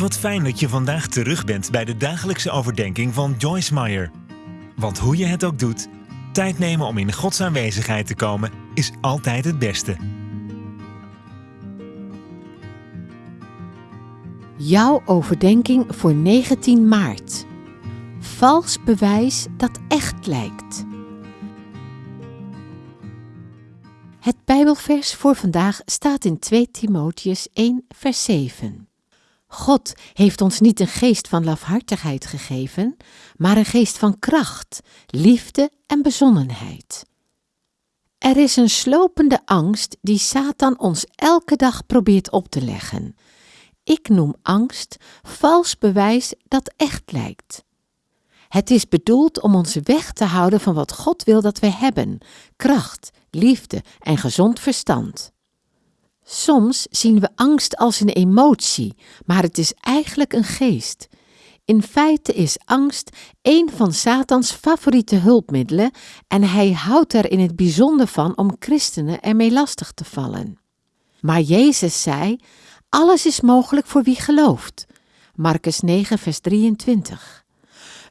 Wat fijn dat je vandaag terug bent bij de dagelijkse overdenking van Joyce Meyer. Want hoe je het ook doet, tijd nemen om in Gods aanwezigheid te komen is altijd het beste. Jouw overdenking voor 19 maart. Vals bewijs dat echt lijkt. Het Bijbelvers voor vandaag staat in 2 Timotheus 1, vers 7. God heeft ons niet een geest van lafhartigheid gegeven, maar een geest van kracht, liefde en bezonnenheid. Er is een slopende angst die Satan ons elke dag probeert op te leggen. Ik noem angst vals bewijs dat echt lijkt. Het is bedoeld om ons weg te houden van wat God wil dat we hebben: kracht, liefde en gezond verstand. Soms zien we angst als een emotie, maar het is eigenlijk een geest. In feite is angst een van Satans favoriete hulpmiddelen en hij houdt er in het bijzonder van om christenen ermee lastig te vallen. Maar Jezus zei: Alles is mogelijk voor wie gelooft. Marcus 9, vers 23.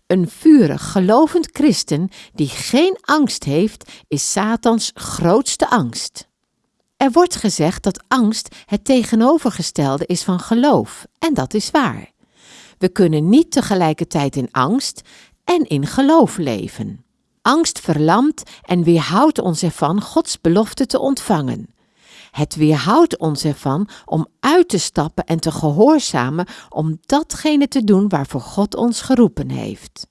Een vurig, gelovend christen die geen angst heeft, is Satans grootste angst. Er wordt gezegd dat angst het tegenovergestelde is van geloof, en dat is waar. We kunnen niet tegelijkertijd in angst en in geloof leven. Angst verlamt en weerhoudt ons ervan Gods belofte te ontvangen. Het weerhoudt ons ervan om uit te stappen en te gehoorzamen om datgene te doen waarvoor God ons geroepen heeft.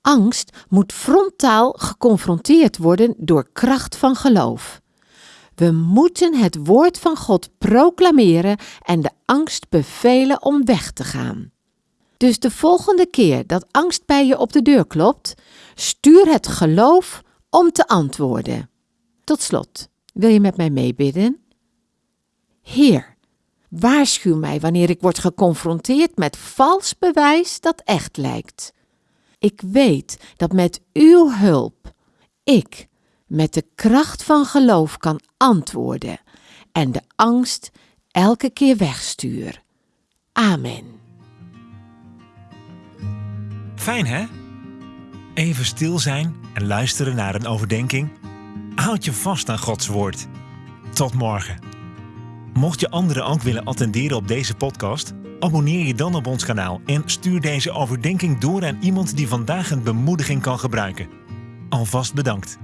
Angst moet frontaal geconfronteerd worden door kracht van geloof. We moeten het woord van God proclameren en de angst bevelen om weg te gaan. Dus de volgende keer dat angst bij je op de deur klopt, stuur het geloof om te antwoorden. Tot slot, wil je met mij meebidden? Heer, waarschuw mij wanneer ik word geconfronteerd met vals bewijs dat echt lijkt. Ik weet dat met uw hulp ik met de kracht van geloof kan antwoorden en de angst elke keer wegstuur. Amen. Fijn hè? Even stil zijn en luisteren naar een overdenking. Houd je vast aan Gods woord. Tot morgen. Mocht je anderen ook willen attenderen op deze podcast, abonneer je dan op ons kanaal en stuur deze overdenking door aan iemand die vandaag een bemoediging kan gebruiken. Alvast bedankt.